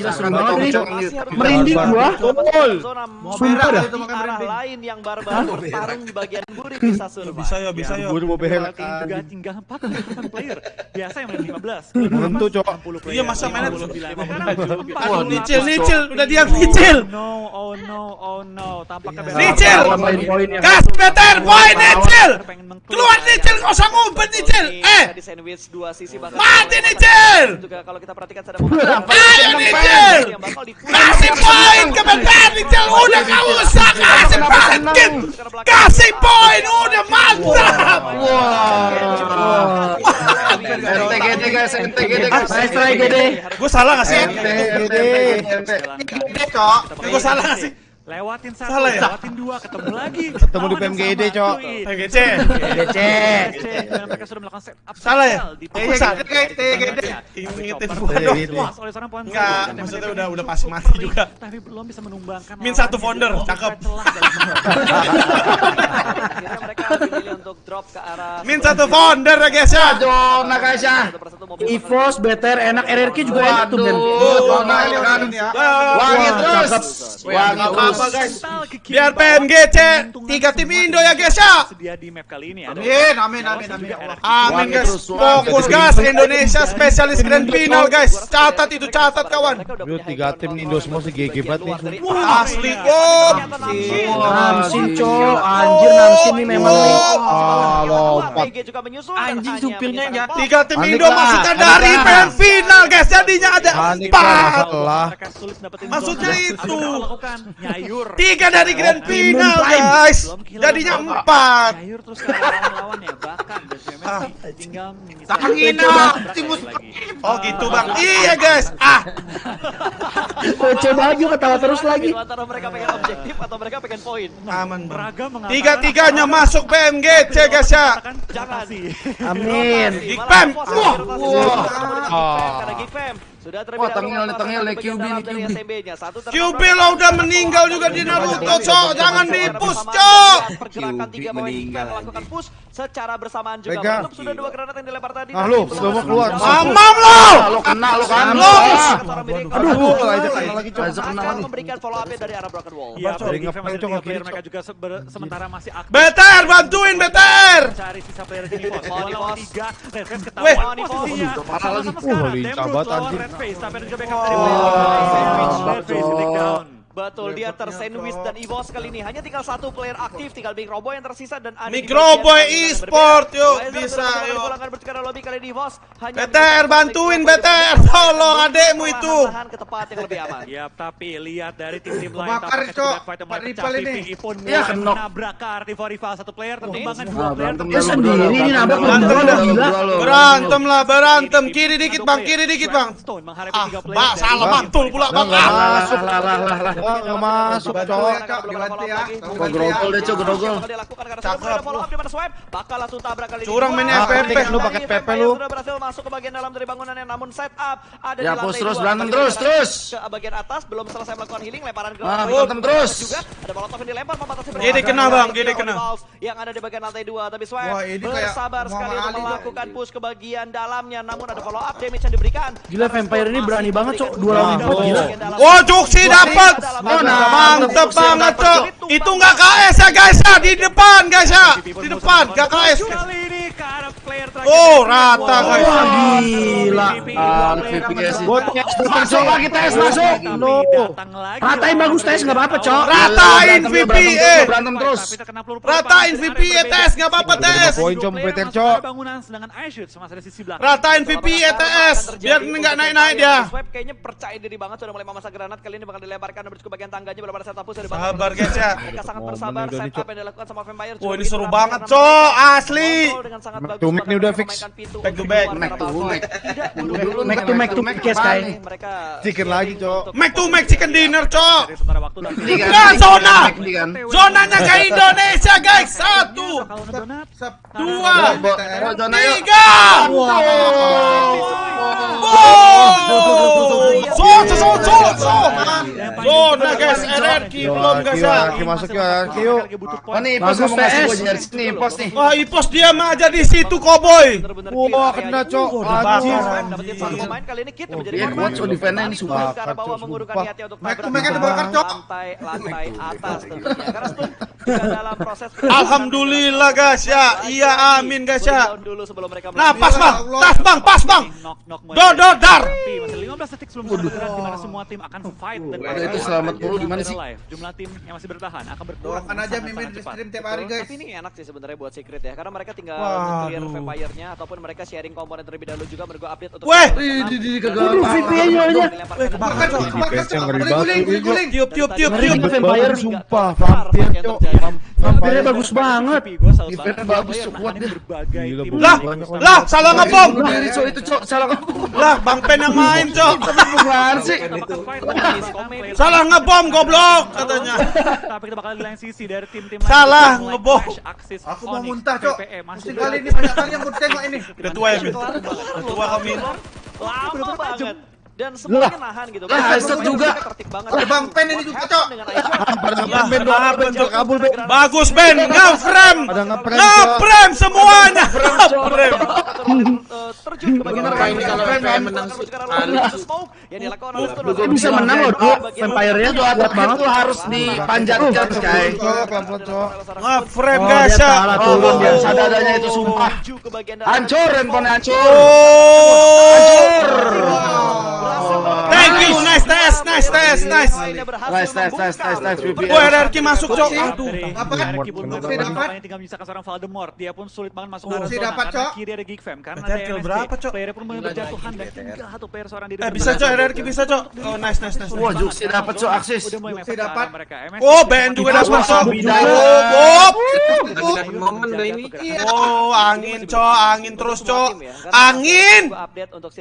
Gila seru banget nih. Merinding gua. Sumpah dah. arah lain yang barbar bertarung di bagian buri bisa survive. Bisa ya, bisa ya. Gue mau behel Tim juga tinggal 4 player. Biasa yang main 15. Tentu, Cok. 60 player. Iya, masa mainnya 59. Aduh, Nicil, Nicil, udah diam Nicil. Oh no, oh no, oh no. Tampaknya. Nicil! Ya. Gas, better, poin Nicil. Keluar Nicil, nggak usah ngumpet Nicil. Eh, di sandwich dua sisi bahkan mati Nicil. juga kalau kita perhatikan ada Ayo Nicil. Di Kasih poin ke better Nicil, udah nggak usah kasih paket. Kasih poin, udah mantap. NTGD guys, NTGD Ah, guys. saya try gede. Gue salah nggak sih? NTGD. Gue salah nggak sih? Lewatin satu, Salah ya? lewatin dua, ketemu lagi. Ketemu di PMGD, Cok. DC. Dan mereka sudah melakukan setup Salah ya? Eh, iya, tempat. kayak TGD. Ingetin gua dong. dilepas oleh seorang ponsel. Enggak, maksudnya udah udah pasti mati juga. Tapi belum bisa menumbangkan. Min satu founder, cakep. akhirnya mereka memilih untuk drop ke arah Min satu founder ya guys ya. Guys ya. mobil Evos, better, enak, RRQ juga enak tuh Ben. Wangi Wah, terus. Wangi terus. guys. Biar. PMGC tiga tim Indo ya guys ya. Sedia di map kali ini ada. Amin, amin, amin, amin. ya. Amin guys. Fokus gas Indonesia spesialis grand final guys. Catat itu catat kawan. Tiga tim Indo semua si GG banget nih. Asli om. Namsin, cok. Anjir, Namsin nih memang nih. Ah, lompat. juga menyusul Anjing, supirnya ya. Tiga tim Indo lah, panik dari grand final guys. Jadinya ada empat. Maksudnya itu. Tiga dari grand final guys. Jadinya empat. Nyayur terus ke lawan-lawannya. Bahkan BCMS tinggal menyisihkan Tangin beberapa tabrak timus. lagi. Oh gitu bang. Iya guys. Ah. Coba aja ketawa terus lagi. antara mereka pengen objektif atau mereka pengen poin Aman bang. Mengatakan Tiga-tiganya masuk PMGC guys ya. Jangan. Amin. Geek Pam. Wah. Wah. Ah. Karena Geek Pam sudah terlebih Wah, dahulu tengil nih, tengil nih, QB nih, dari QB. SMB-nya. Satu QB lo udah meninggal juga di Naruto, Cok. Jangan di-push, Cok. Pergerakan QB tiga pemain melakukan push secara bersamaan juga. Belum sudah dua granat yang dilempar tadi. Ah, belum sudah mau keluar. Mamam lo. Ah, Lo kena lo kan. Lo. Aduh, Aduh, aja kena lagi cok. Aja kena akan lagi. memberikan follow up dari arah Broken Wall. Iya, Cok. dari Cok, tiga player mereka juga seber- sementara masih aktif. Beter, bantuin Beter. Mencari sisa player di Nivos. Dua lawan Nivos. tiga. Red Face Weh. ketahuan posisinya. Aduh, parah lagi. Uh, lincah banget. Red Face. Tapi ada juga backup dari Wah. Red Face di down. Betul, dia tersandwich dan EVOS kali ini hanya tinggal satu player aktif, tinggal Big Robo yang tersisa dan ada yang e-sport, yuk, bisa, yuk. bertukar lobby kali ini EVOS bisa bantuin dengan Tolong adekmu itu. perlahan-lahan ke tempat yang lebih aman. Yap, tapi lihat dari tim-tim lain fight yang Pak pecah. ini. Iya, mulai kenok. menabrak ke artivo rival satu player tertumbangkan Wah, dua player lu, sendiri ini nabrak berantem lo. Berantem lah, berantem. Kiri dikit bang, kiri dikit bang. Ah, dari salah mantul pula Lah, bang. nggak Ah. masuk. Wah, nggak masuk cok. Gua grogol deh, Cok, grogol. Cakep. follow up di mana swipe, bakal langsung tabrak kali ini. Curang mainnya FPP. kali Lu pakai PP lu. Sudah berhasil masuk ke bagian dalam dari bangunannya namun set up ada Ya, di lantai push terus, dua. berantem terus, terus. Ke bagian atas belum selesai melakukan healing, lemparan ke Ah, berantem terus. juga ada molotov yang dilempar membatasi Gede kena, Bang, gede kena. Yang ada di bagian lantai dua tapi swipe Wah, ini kayak bersabar sekali untuk melakukan push ke bagian dalamnya namun ada follow up damage yang diberikan. Gila, Vampire ini berani banget, Cok. Dua lawan empat, gila. Oh, Juksi dapat. Oh, mantep banget, Cok. Itu nggak KS ya, guys ya. Di depan, guys ya. Di depan, nggak KS. Kali ini ke arah player terakhir. Oh, rata, guys. Wah, gila. Ah. Buat Masuk lagi tes masuk. No. Ratain bagus tes nggak apa-apa, Cok. Ratain VP, berantem, eh. Berantem terus. Ratain VP ya, tes. Nggak apa-apa, tes. Poin, Cok, Peter, Cok. Bangunan sedangkan Aishut sama ada sisi belakang. Ratain VP ETS. Biar nggak naik-naik dia. Kayaknya percaya diri banget sudah mulai memasang granat kali ini bakal dilemparkan menuju ke bagian tangganya belum ada dari Bang. Sabar, guys, ya. Mereka sangat bersabar setup Cok. yang dilakukan sama Vampire. Wah, ini seru banget, Cok. Asli. Back nih udah fix. Back to back. Back to back. Mac to Mac to Pikes kayak. mereka Chicken lagi, Cok. Make to make chicken dinner, Cok. Kan, Nah, zona. kan, kan. Zonanya ke Indonesia, guys. Satu, dua, tiga. Wow. Guys. RRQ belum guys ya. Masuk Ipos Bagus, kamu ngasih gua dari sini, Ipos nih. Wah, Ipos diam aja di situ Cowboy. Wah, kena. Cok. Anjir. dapetin satu pemain kali ini Kit yang menjadi korban. ini sumpah. bawah mengurungkan niatnya untuk tabrak lantai lantai atas tentunya. Karena Stun juga dalam proses Alhamdulillah guys ya. Iya amin guys ya. Nah, pas bang, tas bang, pas bang. Knock Sharpie, 15 detik sebelum sampai bergerak di mana semua tim akan fight dan Waduh, itu selamat mulu di mana sih? Live. Jumlah tim yang masih bertahan akan berkurang. Doakan aja mimin di stream tiap hari guys. Tapi ini enak sih sebenarnya buat Secret ya, karena mereka tinggal Waduh. clear vampire-nya ataupun mereka sharing komponen terlebih dahulu juga menurut gua update untuk Weh. Di di kagak. Aduh, VP-nya aja. Guling, guling, guling. Tiup tiup tiup tiup. Vampire, sumpah, vampir, Cok. Vampirnya bagus banget. Banget bagus, kuat tim. Bu. Lah, lah salah Cok, itu, Cok. Salah kamu. Lah, Bang Pen yang main, Cok. Bukan sih. Salah ngebom goblok katanya. Tapi kita bakal di lain sisi dari tim-tim Salah, lain. ngebom. Aku mau muntah, Cok. Musim kali ini banyak kali yang gue tengok ini. Udah tua ya. Udah tua kami. lama banget dan semuanya nahan gitu. Lah, Karena Hazard mereka juga. banget. Ada Bang Pen ini juga, Cok. Dengan Aisyah. Lah, Ben, lah, Ben, Cok, kabul, Ben. Bagus Ben, ngefrem. Ada ngeprem, Cok. Ngefrem semuanya. Ngefrem. Terjun ke bagian Bener, ini kalau menang Dia bisa menang loh, Dok. Vampire-nya Itu kuat atak banget. itu harus dipanjatkan, Sky. Ngefrem Oh, guys ya. Oh, turun dia dia. sadadanya itu sumpah. Hancur handphone hancur. Oh. Nice nice nice. Nice, nice, nice, nice, nice, VPN. Wah, RRQ masuk, Cok. Aduh. Apa kan? Pun Bukti belum dapat. tinggal menyisakan seorang Voldemort. Dia pun sulit banget masuk Bukti arah zona dapat, Cok. kiri ada Geek Fam karena Better ada kill MSK. berapa, Cok? Player pun mulai berjatuhan dan tinggal satu player seorang diri. Eh, bisa, Cok, RRQ bisa, Cok. Oh, nice, nice, nice. Wah, Juksi dapat, Cok, mepet ke dapat. Oh, BN juga dapat, Cok. Bidang. Oh, Bob. momen ini. Oh, angin, Cok. Angin terus, Cok. Angin.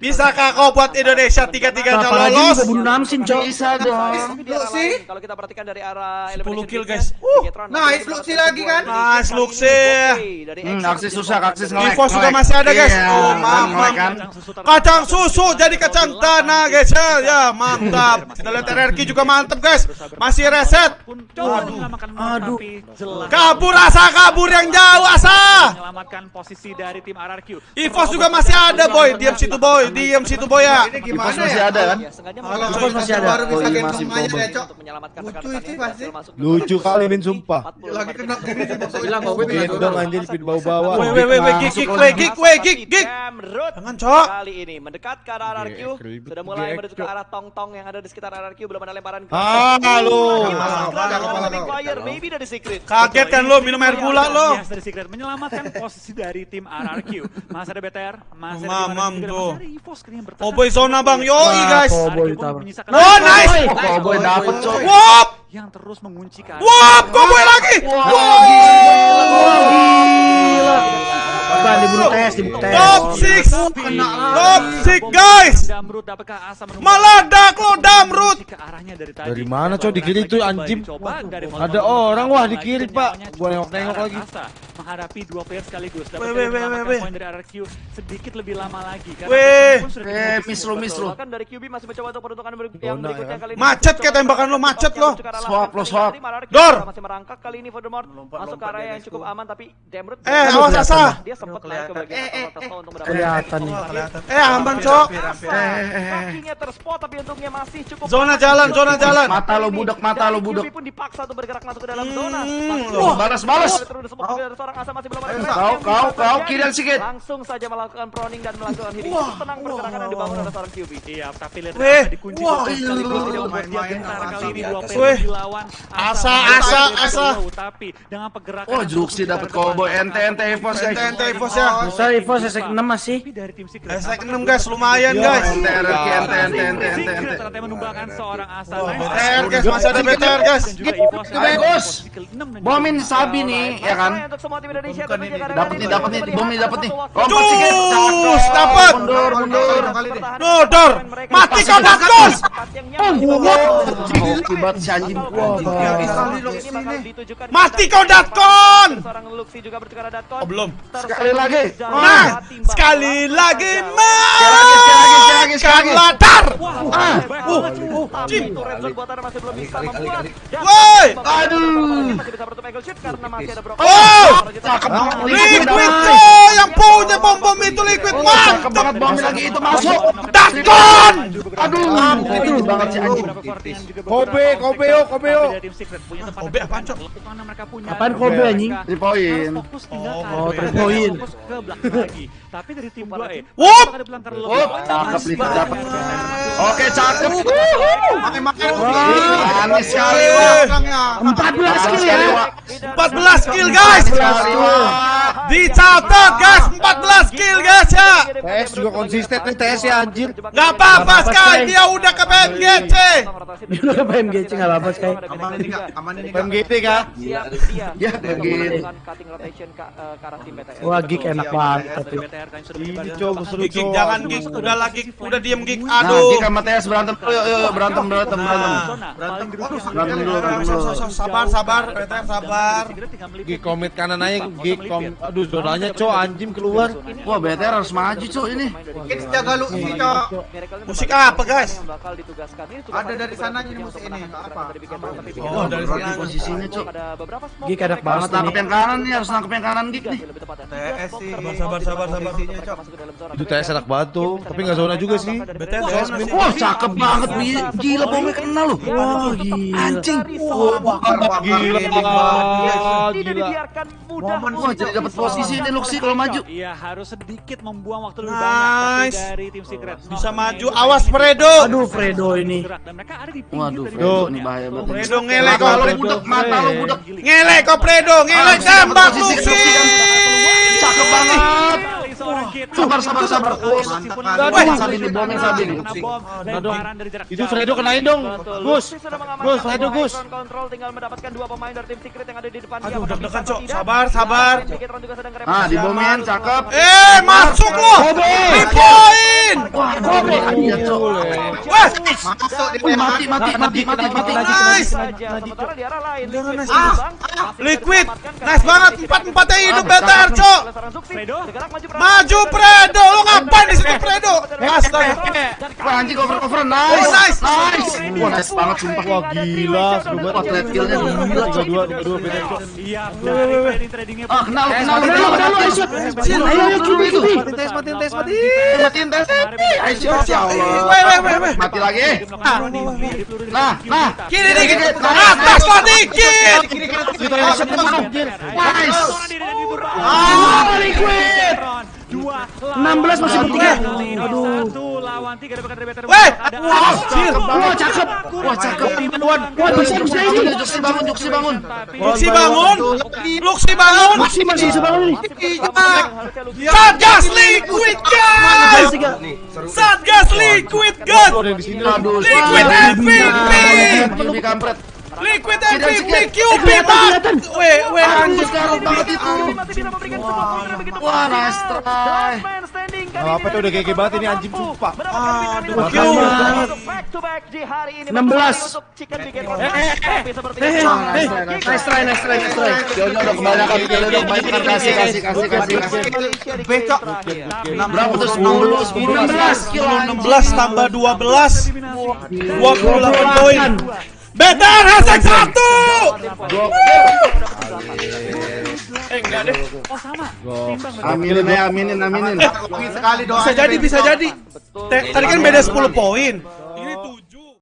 Bisakah kau buat Indonesia Apalagi lolos? juga bunuh Namsin, Cok. Bisa dong. Lain, kalau kita perhatikan dari arah 10 elimination kill, guys. Uh, nice, Luxi lagi kan? Nice, Luxi. Hmm, jadi susah, nge-lag. Evos juga nge-lag. masih ada, guys. Iya, Oh, nge-lag kan. Kacang susu jadi kacang tanah, guys. Ya, ya mantap. Kita lihat RRQ juga mantap, guys. Masih reset. Aduh. jelas Kabur asa kabur yang jauh asa. menyelamatkan posisi dari tim RRQ. Evos juga masih ada, boy. Diam situ, boy. Diam situ, boy ya. Gimana masih ada kan? Masih ada. baru bisa Oh, iya, gendong masih aja ya, Cok. Lucu itu pasti. Lucu kali. Min, sumpah. 45 Lagi kena gini. Bilang, gua gendong anjir, speed bawa-bawa. Weh, weh, weh, weh, gig, gig, weh, gig, weh, gig, gig. Jangan, Cok. kali ini mendekat ke arah RRQ sudah mulai menuju ke arah tong-tong yang ada di sekitar RRQ belum ada lemparan Ah, lu. Maybe dari Secret Kaget kan lo minum air lo. Dari Secret menyelamatkan posisi dari tim RRQ. Masih ada BTR, masih ada Mamam tuh. masih ada Evos kayaknya yang bertahan. Oh, boy, zona, Bang. Yoi, guys. Cowboy Oh, nice. Oh, boy, dapet, Cok. Wop, yang terus mengunci arah wop, cowboy lagi. Bukan dibunuh tes, dibunuh tes. Top 6. Top 6, guys. Meledak lo, Damrut. ke arahnya dari tadi. Dari mana, Cok? Di kiri tuh, anjing. Ada orang, wah, di kiri, Pak. Gua nengok-nengok lagi. menghadapi dua player sekaligus. Weh, weh, weh, weh, weh. poin dari RRQ sedikit lebih lama lagi. karena Weh. Eh, miss lu, miss lu. Bahkan dari QB masih mencoba untuk peruntukan yang berikutnya ya. kali ini. Macet kayak tembakan lo, macet lo. Swap lo, swap. Dor. Masih merangkak kali ini Voldemort masuk ke area yang cukup aman tapi Damrut Eh, awas asa. dia sempat naik ke bagian atas toko untuk Kelihatan nih. Eh, aman, Cok. Kakinya terspot tapi untungnya masih cukup Zona jalan, zona jalan. Mata lo budak, mata lo budak. Pun dipaksa untuk bergerak masuk ke dalam zona. Hmm, ada Balas, balas. terus disebut juga ada seorang asa masih belum ada Kau, kau, kau, kirian sikit. Langsung saja melakukan proning dan melakukan healing. Tenang pergerakan yang dibangun oleh seorang QB. Iya, tapi lihat dikunci Wah. Weh. player dilawan. Asa, asa, asa. Tapi dengan pergerakan Oh, Juksi dapat depan, Ente, ente, Evos, guys. Ente, ente, Evos ya. Bisa Evo sesek 6 masih. Tapi dari tim Secret. Eh, saya nampaknya enam, guys. belum Lumayan, guys. Ente, RRQ, ente, ente, ente, ente, Secret ente. ternyata menumbangkan seorang Asa. Oh, Nice. BTR, guys. Masih ada BTR, guys. Bagus. Bomin Sabi nih, ya kan? Untuk semua tim Indonesia Dapat nih, dapat nih, bom nih, dapat nih. Lompat Cus, sih, dapat. Mundur, mundur. kali deh. Nodor. Mati kau. Oh, kibat si anjing. Ditujukan Mati kau Datkon. seorang Luxi juga bertukar ada Datkon. Oh, belum. Sekali lagi. Nah, sekali lagi Sekali lagi, sekali sekali sekali Jim. masih belum bisa membuat. Woi. Aduh. masih bisa menutup angle shoot karena masih ada Brock. Oh. Cakep banget. Liquid yang punya bom bom itu liquid Cakep banget bom lagi itu masuk. Datkon. Aduh, itu banget si anjing. Kobe, Kobeo, Kobeo. Kobe apaan, Cok? Apaan Kobe anjing? Three point. Oh, three point. Ke belakang lagi. Tapi dari tim 2 eh. Wup, banyak. cakep liquid dapat. Oke, cakep. Makin makin. Manis sekali, Eh. Wak. Belakangnya. 14 kill ya. Wak. 14 kill guys. Sekali, Wak. Dicatat guys, 14 kill guys ya. TS juga konsisten nih TS ya anjir. Gak apa-apa Sky, dia udah ke PMGC. Dia udah ke PMGC nggak apa-apa Sky. Aman ini kak, aman ini kak. Ya, cutting rotation ke eh, ke arah tim BTS. Wah, gig enak banget tapi. Ini coba seru Gig, gig, jangan gig, udah lagi, udah diem gig. Nah, Aduh. Gik sama TS berantem. Yuk, yuk, yuk, berantem, berantem, berantem. paling dirugikan. Berantem dulu, berantem dulu. Sabar, sabar, PTR sabar. Gig komit kanan aja, gig kom. Aduh, zonanya cow anjing keluar. Wah, BTR harus maju, Cuk, ini. Kids jaga lu ini cok. Musik apa, guys? Bakal ditugaskan. Ini Ada dari sananya ini musik ini, apa? Oh, dari sana. posisinya. Ada. Gig enak Harus banget nangkep ini. yang kanan nih, harus nangkep yang kanan Gik nih. lebih tepatnya. TS sih. Sabar, sabar, sabar, sabar. Cok. Itu TS enak banget tuh, tapi nggak zona juga sih. BTR zona sih. Wah, cakep banget, Wi. Gila, bomnya kena loh. Wah, gila. Anjing. Wah, bakar, bakar. Gila, wah, Tidak gila. dibiarkan mudah. Momen Wah, jadi dapat posisi ini Luxi kalau maju. Iya, harus sedikit membuang waktu lebih Nice. banyak dari tim Secret. Bisa maju, awas Fredo. Aduh, Fredo ini. Waduh, Fredo nih ya. bahaya banget. Fredo ngelek kau. lu budak, mata lu budak. Ngelek kau Fredo, ngelek Ah, tembak Luxi. Cakep banget. Sabar, sabar, sabar. Mantap. Sabi nih, bomnya Sabi nih. Kena bom, dari jarak Itu. Fredo kenain dong. Gus. Gus, Fredo Gus. control tinggal mendapatkan dua pemain dari tim Secret yang ada di depan dia. Aduh, deg-degan, Cok. Sabar, sabar. Ah, di bomin, cakep. Eh, masuk lo. Di poin. Wah, Masuk di mati, mati, mati, mati, mati. Nice. Sementara di arah lain Liquid nice. Ah, banget. Empat-empatnya hidup Ah, BTR. Cok. maju Maju Fredo. Lo ngapain di situ Fredo? Astaga. Wah, anjing cover cover nice. Nice. Nice. Wah, nice banget sumpah. Wah, gila, seru banget. Trade kill-nya gila, dua, dua, beda. Iya, trading tradingnya. Ah, kenal, kenal, Kenal, kenal, kenal, kenal. Aisyah. Ayo, ayo, cubi itu. Tes, matiin tes, mati. Matiin tes. Aisyah, ya Allah. Weh, weh, weh, weh. Mati lagi. Nah, nah. Kiri dikit. Atas lo dikit. Kita Aisyah. Nice. Ah, liquid. Dua 16 masih bertiga. Aduh. Satu lawan tiga dapatkan dari BTR. Weh. Ada Wah, anjir. Wah, cakep. Wah, cakep. Wah, bisa, bisa ini. Juksi bangun, Juksi bangun. Luxi bangun. Luxi bangun. Masih, masih sebangun nih. Satgas Liquid guys. Satgas Liquid. Ada. Aduh, Liquid MVP. Lebih kampret. Liquid MVP QB banget. Weh, weh Aduh, anjir. sekarang banget Wah, nice try. Man standing kali Nggak apa-apa, ini itu udah GG banget ini, anjing, sumpah. Aduh, bintang kill. bintang untuk back to back di hari ini 16. untuk chicken bikin Eh, eh, eh. Eh, eh, nice try, nice try, nice try. Killnya udah kebanyakan, killnya udah kebanyakan. Kasih, kasih, kasih, kasih, Becok. Berapa tuh? 10, 10, 16 kill. 16 tambah 12 28 poin. BTR hashtag 1 Eh enggak deh. Oh sama. Aminin ya, aminin, aminin. Sekali. Bisa jadi bisa jadi. Tadi kan beda 10 poin